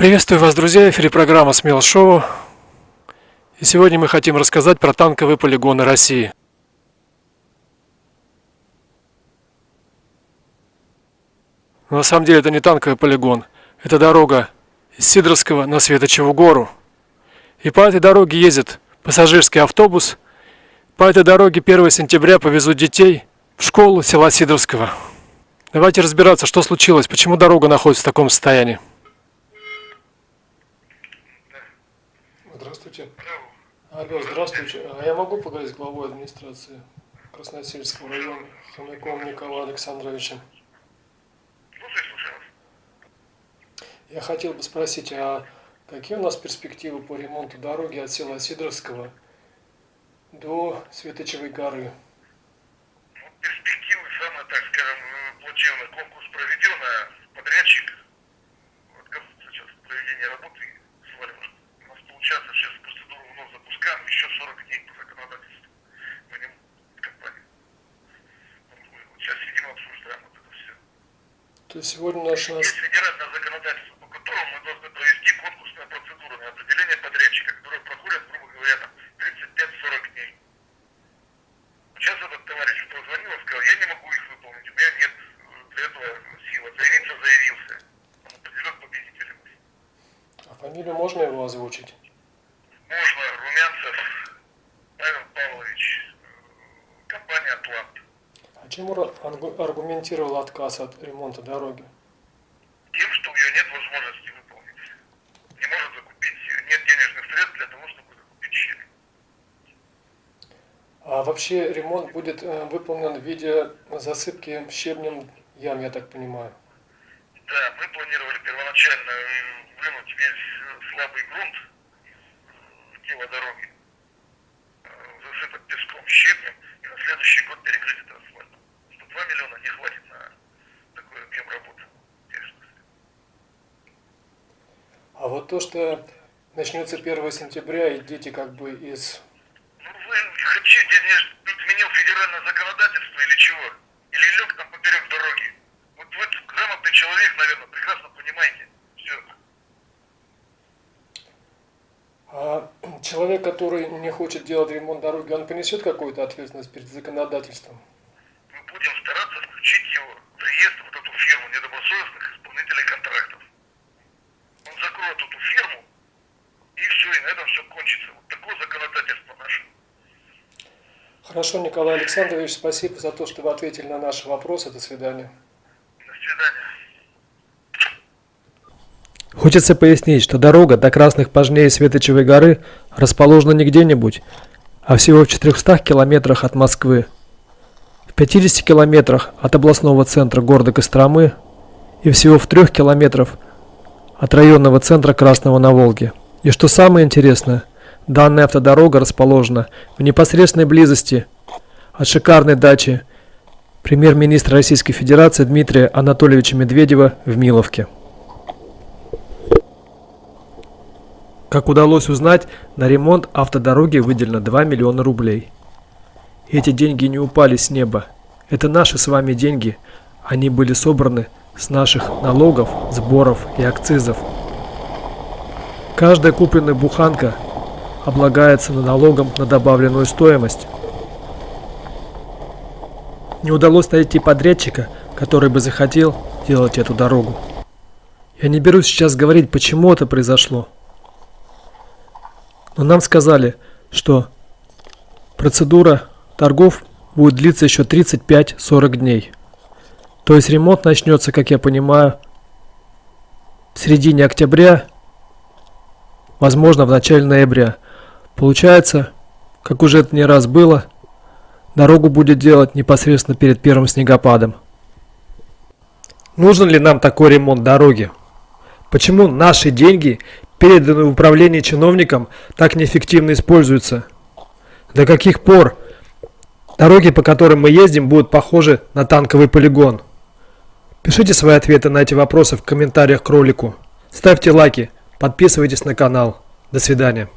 Приветствую вас, друзья! В эфире программа «Смело шоу». И сегодня мы хотим рассказать про танковые полигоны России. Но на самом деле это не танковый полигон. Это дорога из Сидоровского на Светочеву гору. И по этой дороге ездит пассажирский автобус. По этой дороге 1 сентября повезут детей в школу села Сидоровского. Давайте разбираться, что случилось, почему дорога находится в таком состоянии. Здравствуйте. Алло, здравствуйте. А я могу поговорить с главой администрации Красносельского района Хомяковым Николаем Александровичем? Я хотел бы спросить, а какие у нас перспективы по ремонту дороги от села Сидоровского до Светочевой горы? Ну, перспективы, самое, так скажем, плачевно. Конкурс проведен, а подрядчик отказывается сейчас от проведения работы сейчас сейчас процедуру вновь запускаем, еще 40 дней по законодательству. Мы не компания. Вот сейчас сидим, обсуждаем вот это все. То есть сегодня наш... Есть федеральное законодательство, по которому мы должны провести конкурсную процедуру на определение подрядчика, которая проходит, грубо говоря, там 35-40 дней. Сейчас этот товарищ позвонил и сказал, я не могу их выполнить, у меня нет для этого силы. Заявиться заявился. Он определен победителем. А фамилию можно его озвучить? Чем аргументировал отказ от ремонта дороги? Тем, что у нее нет возможности выполнить. Не может закупить, нет денежных средств для того, чтобы закупить щели. А вообще ремонт будет э, выполнен в виде засыпки щебнем ям, я так понимаю? Да, мы планировали первоначально вынуть весь слабый грунт перспектива дороги. Э, засыпать песком, щебнем и на следующий год перекрыть это асфальтом. Что 2 миллиона не хватит на такой объем работы. А вот то, что начнется 1 сентября, и дети как бы из... Ну вы хотите, не изменил федеральное законодательство или чего? Или лег там поперек дороги? Вот вы грамотный человек, наверное, прекрасно понимаете. А человек, который не хочет делать ремонт дороги, он понесет какую-то ответственность перед законодательством? Мы будем стараться включить его в реестр, вот эту фирму недобросовестных исполнителей контрактов. Он закроет эту фирму, и все, и на этом все кончится. Вот такое законодательство наше. Хорошо, Николай Александрович, спасибо за то, что вы ответили на наши вопросы. До свидания. До свидания. Хочется пояснить, что дорога до Красных Пожней Светочевой горы расположена не где-нибудь, а всего в 400 километрах от Москвы, в 50 километрах от областного центра города Костромы и всего в 3 километрах от районного центра Красного на Волге. И что самое интересное, данная автодорога расположена в непосредственной близости от шикарной дачи премьер-министра Российской Федерации Дмитрия Анатольевича Медведева в Миловке. Как удалось узнать, на ремонт автодороги выделено 2 миллиона рублей. Эти деньги не упали с неба. Это наши с вами деньги. Они были собраны с наших налогов, сборов и акцизов. Каждая купленная буханка облагается налогом на добавленную стоимость. Не удалось найти подрядчика, который бы захотел делать эту дорогу. Я не берусь сейчас говорить, почему это произошло. Но нам сказали, что процедура торгов будет длиться еще 35-40 дней. То есть ремонт начнется, как я понимаю, в середине октября, возможно в начале ноября. Получается, как уже это не раз было, дорогу будет делать непосредственно перед первым снегопадом. Нужен ли нам такой ремонт дороги? Почему наши деньги переданные в управление чиновникам, так неэффективно используются? До каких пор дороги, по которым мы ездим, будут похожи на танковый полигон? Пишите свои ответы на эти вопросы в комментариях к ролику. Ставьте лайки, подписывайтесь на канал. До свидания.